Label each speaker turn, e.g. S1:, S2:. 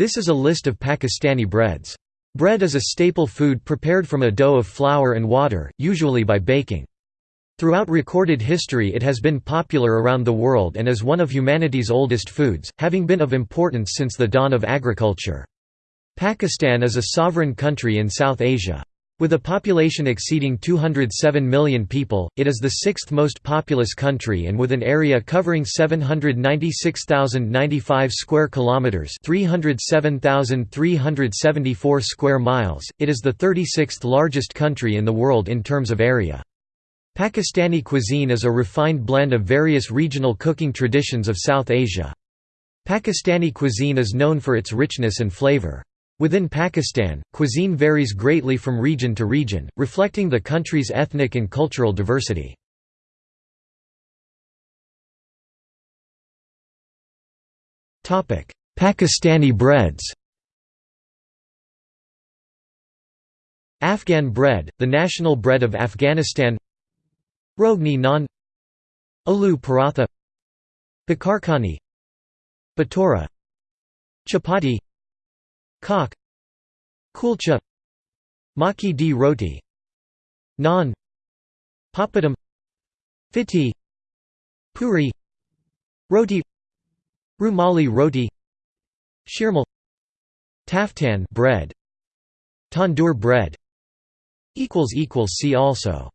S1: This is a list of Pakistani breads. Bread is a staple food prepared from a dough of flour and water, usually by baking. Throughout recorded history it has been popular around the world and is one of humanity's oldest foods, having been of importance since the dawn of agriculture. Pakistan is a sovereign country in South Asia. With a population exceeding 207 million people, it is the sixth most populous country and with an area covering 796,095 square kilometers, 307,374 square miles, it is the 36th largest country in the world in terms of area. Pakistani cuisine is a refined blend of various regional cooking traditions of South Asia. Pakistani cuisine is known for its richness and flavor. Within Pakistan, cuisine varies greatly from region to region, reflecting the country's ethnic and cultural diversity. Pakistani breads. Afghan bread, the national bread of Afghanistan. Rogni naan. Aloo paratha. Bakarkhani Batora. Chapati Kak Kulcha. Maki di roti. Naan. Papadum Fiti Puri. Roti. Rumali roti. Shirmal. Taftan bread. Tandoor bread. See also